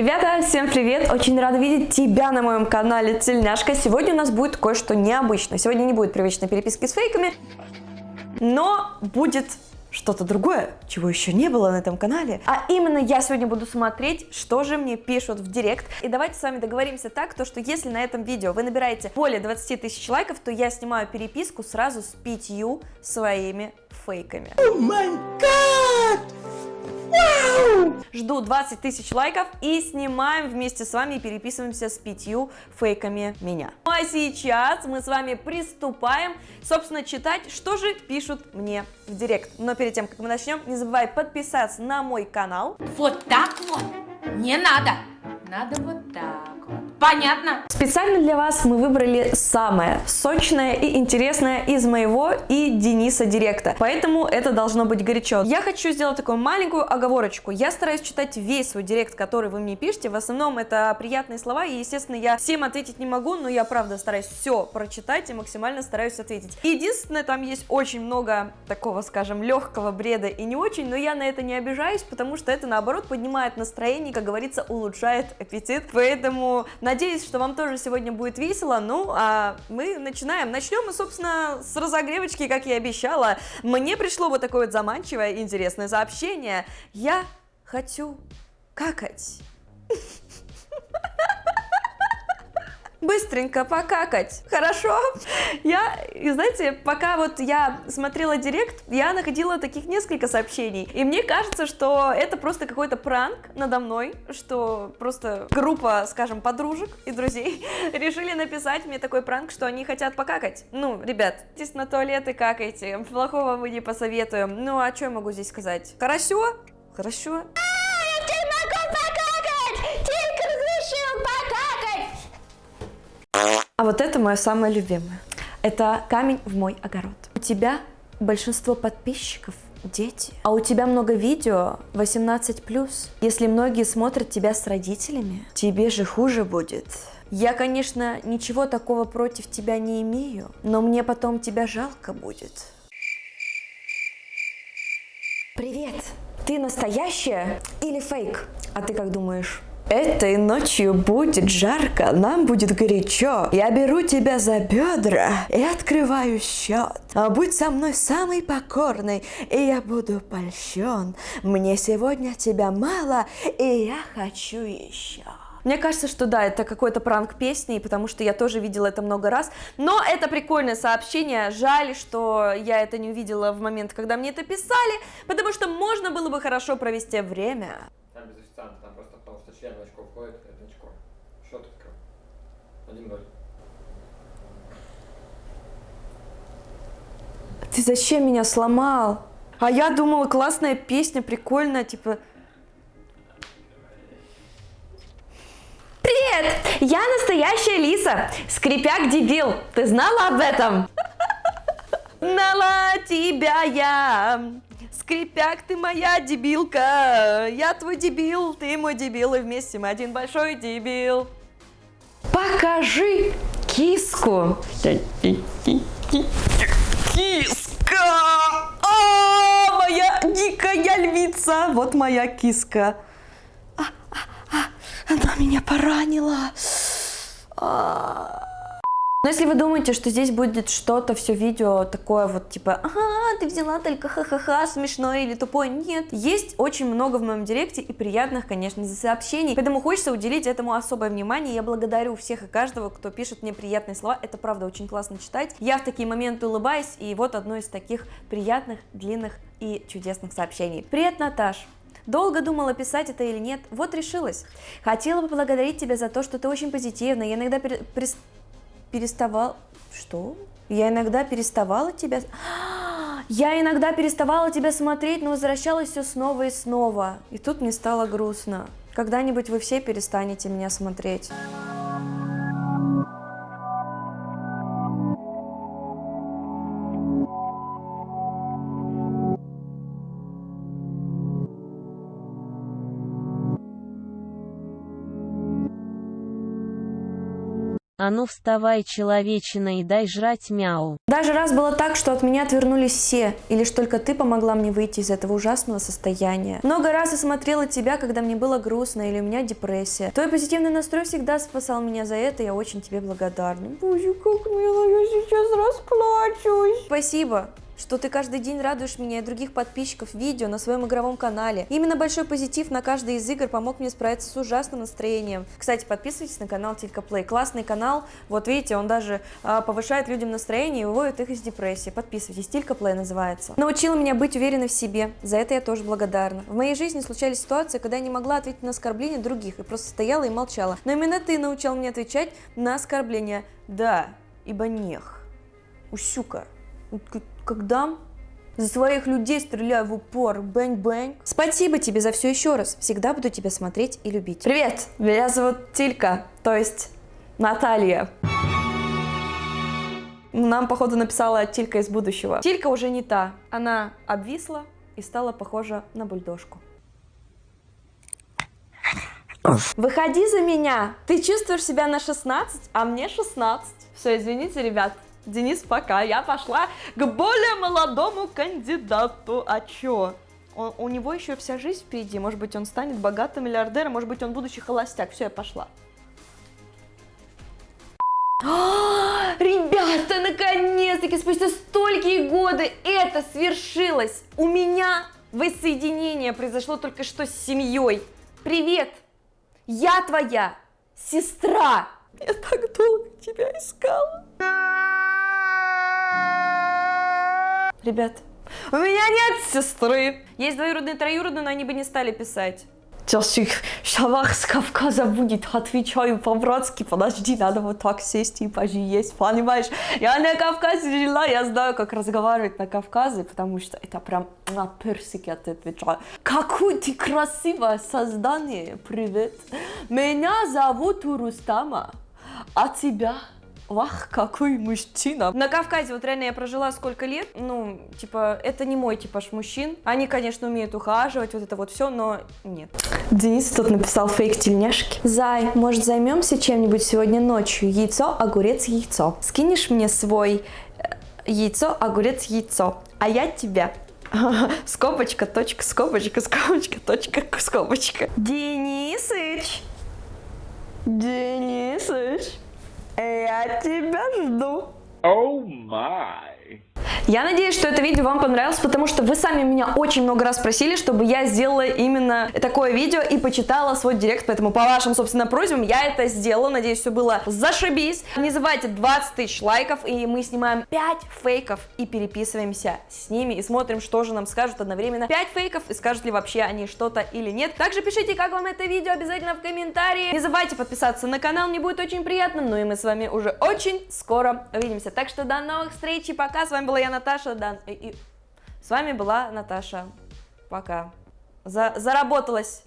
Ребята, всем привет! Очень рада видеть тебя на моем канале Тельняшка. Сегодня у нас будет кое-что необычное. Сегодня не будет привычной переписки с фейками, но будет что-то другое, чего еще не было на этом канале. А именно я сегодня буду смотреть, что же мне пишут в директ. И давайте с вами договоримся так, то что если на этом видео вы набираете более 20 тысяч лайков, то я снимаю переписку сразу с пятью своими фейками. О май гад! Жду 20 тысяч лайков и снимаем вместе с вами и переписываемся с пятью фейками меня. Ну а сейчас мы с вами приступаем, собственно, читать, что же пишут мне в директ. Но перед тем, как мы начнем, не забывай подписаться на мой канал. Вот так вот не надо. Надо вот так вот. Понятно? Специально для вас мы выбрали самое сочное и интересное из моего и Дениса Директа, поэтому это должно быть горячо. Я хочу сделать такую маленькую оговорочку. Я стараюсь читать весь свой Директ, который вы мне пишете. В основном это приятные слова, и, естественно, я всем ответить не могу, но я, правда, стараюсь все прочитать и максимально стараюсь ответить. Единственное, там есть очень много такого, скажем, легкого бреда и не очень, но я на это не обижаюсь, потому что это, наоборот, поднимает настроение, как говорится, улучшает аппетит. Поэтому надеюсь, что вам тоже сегодня будет весело. Ну, а мы начинаем. Начнем мы, собственно, с разогревочки, как я и обещала. Мне пришло вот такое вот заманчивое интересное сообщение. Я хочу какать. Быстренько покакать, хорошо? Я, и знаете, пока вот я смотрела директ, я находила таких несколько сообщений, и мне кажется, что это просто какой-то пранк надо мной, что просто группа, скажем, подружек и друзей решили написать мне такой пранк, что они хотят покакать. Ну, ребят, здесь на туалет и какайте, плохого мы не посоветуем. Ну, а что я могу здесь сказать? Хорошо? Хорошо. Вот это мое самое любимое. Это камень в мой огород. У тебя большинство подписчиков дети, а у тебя много видео 18+. Если многие смотрят тебя с родителями, тебе же хуже будет. Я, конечно, ничего такого против тебя не имею, но мне потом тебя жалко будет. Привет! Ты настоящая или фейк? А ты как думаешь? Этой ночью будет жарко, нам будет горячо. Я беру тебя за бедра и открываю счет. А будь со мной самый покорный, и я буду польщен. Мне сегодня тебя мало, и я хочу еще. Мне кажется, что да, это какой-то пранк песни, потому что я тоже видела это много раз. Но это прикольное сообщение. Жаль, что я это не увидела в момент, когда мне это писали, потому что можно было бы хорошо провести время. Там без официанта, там просто потому что член в очко входит, это очко. Счет открыл. 1-0. Ты зачем меня сломал? А я думала, классная песня, прикольная, типа... Привет! Я настоящая Лиса, скрипяк дебил. Ты знала об этом? Нала тебя я, скрипяк ты моя дебилка, я твой дебил, ты мой дебил, и вместе мы один большой дебил. Покажи киску. Киска! О, моя дикая львица! Вот моя киска. А, а, а, она меня поранила. А. Но если вы думаете, что здесь будет что-то, все видео такое вот типа, ага, ты взяла только ха-ха-ха, смешное или тупое, нет. Есть очень много в моем директе и приятных, конечно, сообщений, поэтому хочется уделить этому особое внимание. Я благодарю всех и каждого, кто пишет мне приятные слова, это правда очень классно читать. Я в такие моменты улыбаюсь, и вот одно из таких приятных, длинных и чудесных сообщений. Привет, Наташ! Долго думала, писать это или нет, вот решилась. Хотела поблагодарить тебя за то, что ты очень позитивна, я иногда при переставал... Что? Я иногда переставала тебя... Я иногда переставала тебя смотреть, но возвращалась все снова и снова. И тут мне стало грустно. Когда-нибудь вы все перестанете меня смотреть. А ну вставай, человечина, и дай жрать мяу. Даже раз было так, что от меня отвернулись все, и лишь только ты помогла мне выйти из этого ужасного состояния. Много раз я смотрела тебя, когда мне было грустно или у меня депрессия. Твой позитивный настрой всегда спасал меня за это, я очень тебе благодарна. Боже, как мило, я сейчас расплачусь. Спасибо что ты каждый день радуешь меня и других подписчиков видео на своем игровом канале. Именно большой позитив на каждой из игр помог мне справиться с ужасным настроением. Кстати, подписывайтесь на канал Тилька Плей. Классный канал. Вот видите, он даже а, повышает людям настроение и выводит их из депрессии. Подписывайтесь. Тилька Плей называется. Научила меня быть уверенной в себе. За это я тоже благодарна. В моей жизни случались ситуации, когда я не могла ответить на оскорбления других и просто стояла и молчала. Но именно ты научил меня отвечать на оскорбления. Да, ибо нех. Усюка когда за своих людей стреляю в упор, бэнь-бэнь. Спасибо тебе за все еще раз. Всегда буду тебя смотреть и любить. Привет, меня зовут Тилька, то есть Наталья. Нам, походу, написала Тилька из будущего. Тилька уже не та. Она обвисла и стала похожа на бульдожку. Выходи за меня. Ты чувствуешь себя на 16, а мне 16. Все, извините, ребят. Денис, пока. Я пошла к более молодому кандидату. А чё? Он, у него еще вся жизнь впереди. Может быть, он станет богатым миллиардером, может быть, он будущий холостяк. Все, я пошла. Ребята, наконец-таки, спустя столькие годы это свершилось. У меня воссоединение произошло только что с семьей. Привет, я твоя сестра. Я так долго тебя искала. Ребят, у меня нет сестры. Есть двоюродные, троюродные, но они бы не стали писать. Сейчас их шавах с Кавказа будет, отвечаю по-братски, подожди, надо вот так сесть и поесть, понимаешь? Я на Кавказе жила, я знаю, как разговаривать на Кавказе, потому что это прям на персике отвечаю. Какое ты красивое создание, привет. Меня зовут Рустама, а тебя? Вах, какой мужчина. На Кавказе вот реально я прожила сколько лет, ну, типа, это не мой типаж мужчин. Они, конечно, умеют ухаживать, вот это вот все, но нет. Денис тут написал фейк тельняшки. Зай, может займемся чем-нибудь сегодня ночью? Яйцо, огурец, яйцо. Скинешь мне свой э, яйцо, огурец, яйцо, а я тебя. Скобочка, точка, скобочка, скобочка, точка, скобочка. Денисыч! Денисыч! Я тебя жду. Oh my. Я надеюсь, что это видео вам понравилось, потому что вы сами меня очень много раз просили, чтобы я сделала именно такое видео и почитала свой директ, поэтому по вашим, собственно, просьбам я это сделала. Надеюсь, все было зашибись. Не забывайте 20 тысяч лайков, и мы снимаем 5 фейков и переписываемся с ними и смотрим, что же нам скажут одновременно. 5 фейков и скажут ли вообще они что-то или нет. Также пишите, как вам это видео обязательно в комментарии. Не забывайте подписаться на канал, мне будет очень приятно. Ну и мы с вами уже очень скоро увидимся. Так что до новых встреч и пока. С вами была я, Наташа. Да, и, и... С вами была Наташа. Пока. За... Заработалась.